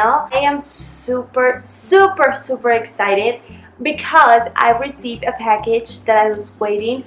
channel. I am super, super, super excited because I received a package that I was waiting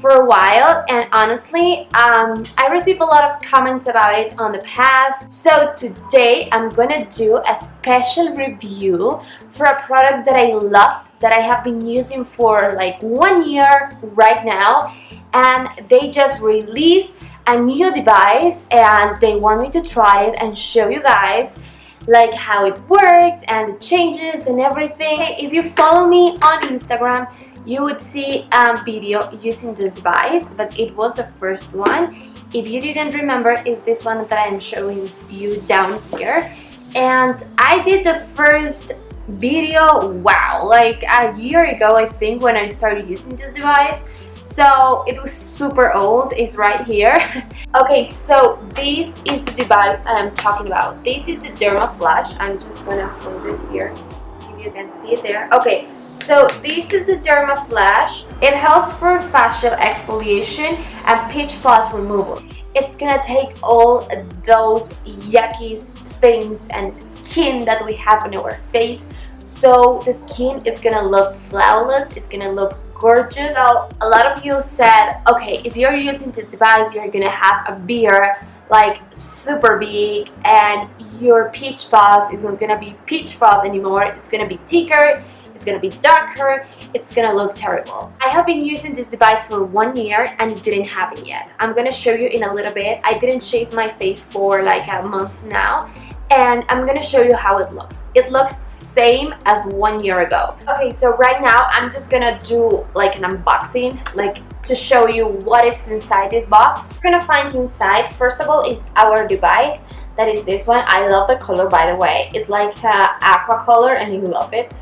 for a while and honestly um, I received a lot of comments about it on the past so today I'm gonna do a special review for a product that I love that I have been using for like one year right now and they just released a new device and they want me to try it and show you guys like how it works and the changes and everything. If you follow me on Instagram, you would see a video using this device, but it was the first one. If you didn't remember, is this one that I'm showing you down here. And I did the first video, wow, like a year ago, I think, when I started using this device. So it was super old, it's right here. okay, so this is the device I'm talking about. This is the Dermaflash. I'm just gonna hold it here if you can see it there. Okay, so this is the Dermaflash. It helps for facial exfoliation and peach fuzz removal. It's gonna take all those yucky things and skin that we have on our face so the skin is gonna look flawless it's gonna look gorgeous. So a lot of you said okay if you're using this device you're gonna have a beard like super big and your peach fuzz is not gonna be peach fuzz anymore. It's gonna be thicker it's gonna be darker it's gonna look terrible. I have been using this device for one year and it didn't happen yet. I'm gonna show you in a little bit. I didn't shave my face for like a month now and I'm gonna show you how it looks. It looks same as one year ago. Okay, so right now I'm just gonna do like an unboxing, like to show you what is inside this box. We're gonna find inside, first of all, is our device. That is this one. I love the color, by the way. It's like uh, aqua color and you love it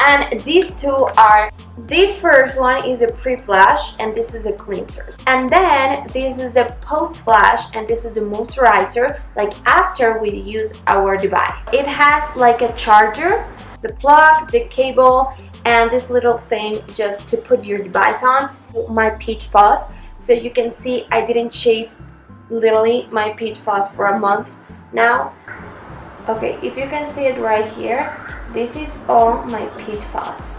and these two are this first one is a pre-flash and this is the cleansers. And then this is the post-flash and this is the moisturizer like after we use our device. It has like a charger the plug the cable and this little thing just to put your device on my peach fuzz so you can see I didn't shave literally my peach fuzz for a month now okay if you can see it right here this is all my peach fuzz.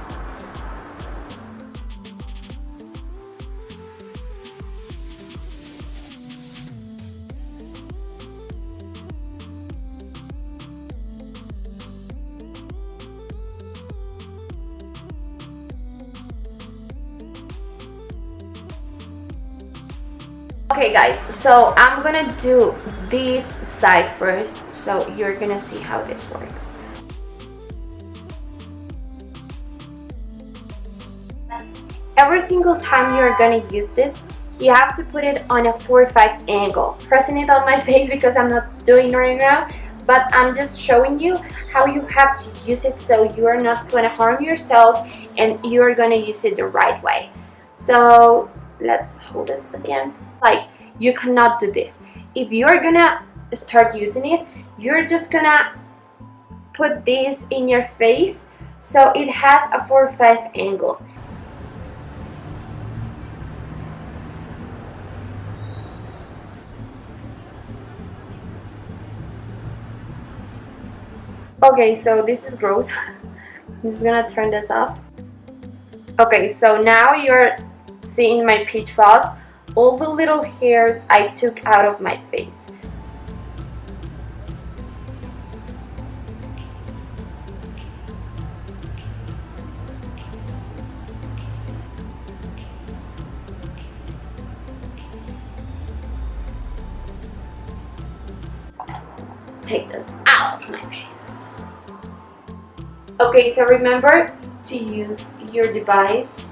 Okay guys, so I'm gonna do this side first so you're gonna see how this works. Every single time you're gonna use this, you have to put it on a 45 angle. Pressing it on my face because I'm not doing right now, but I'm just showing you how you have to use it so you are not to harm yourself and you are going to use it the right way. So let's hold this again. Like you cannot do this. If you're to start using it, you're just to put this in your face so it has a 45 angle. Okay, so this is gross. I'm just gonna turn this off. Okay, so now you're seeing my peach fuzz. All the little hairs I took out of my face. Take this out of my face. Okay, so remember to use your device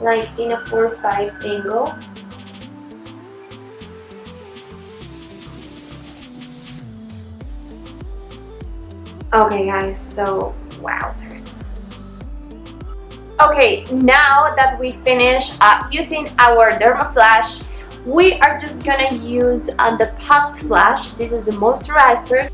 like in a 4-5 angle. Okay guys, so wowzers. Okay, now that we finish uh, using our Dermaflash, we are just gonna use uh, the post-flash. This is the moisturizer.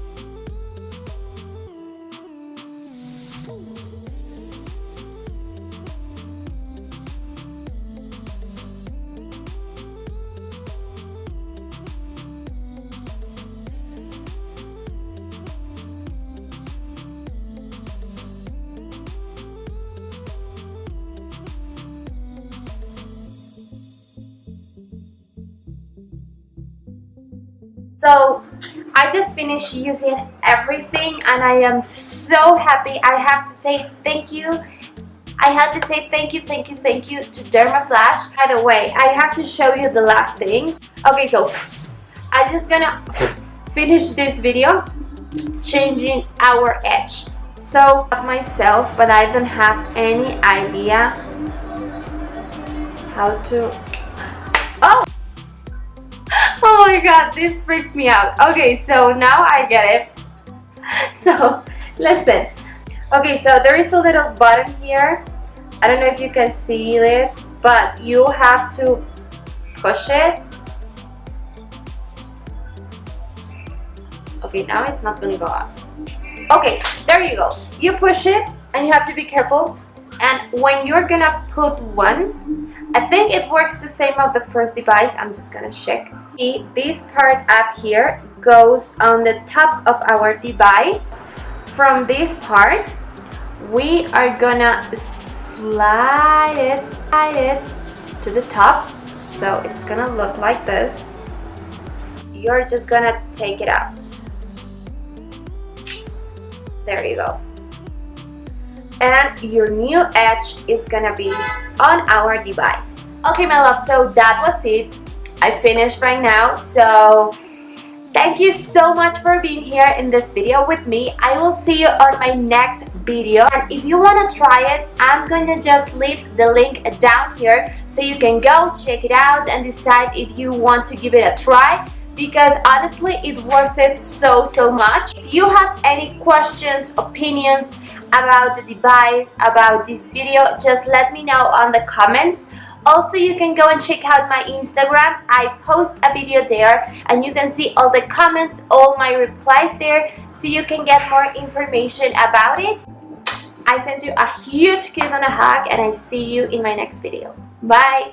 So I just finished using everything and I am so happy. I have to say thank you. I have to say thank you, thank you, thank you to Dermaflash. By the way, I have to show you the last thing. Okay, so I'm just gonna finish this video changing our edge. So myself, but I don't have any idea how to. God, this freaks me out. Okay, so now I get it. So, listen. Okay, so there is a little button here. I don't know if you can see it, but you have to push it. Okay, now it's not gonna go up. Okay, there you go. You push it and you have to be careful. And when you're gonna put one, I think it works the same of the first device. I'm just gonna check. See, this part up here goes on the top of our device. From this part, we are gonna slide it, slide it to the top. So it's gonna look like this. You're just gonna take it out. There you go. And your new edge is gonna be on our device. Okay, my love, so that was it. I finished right now, so thank you so much for being here in this video with me. I will see you on my next video. And if you want to try it, I'm to just leave the link down here so you can go check it out and decide if you want to give it a try because honestly it's worth it so so much. If you have any questions opinions about the device about this video just let me know on the comments. Also you can go and check out my instagram. I post a video there and you can see all the comments all my replies there so you can get more information about it. I send you a huge kiss and a hug and i see you in my next video. Bye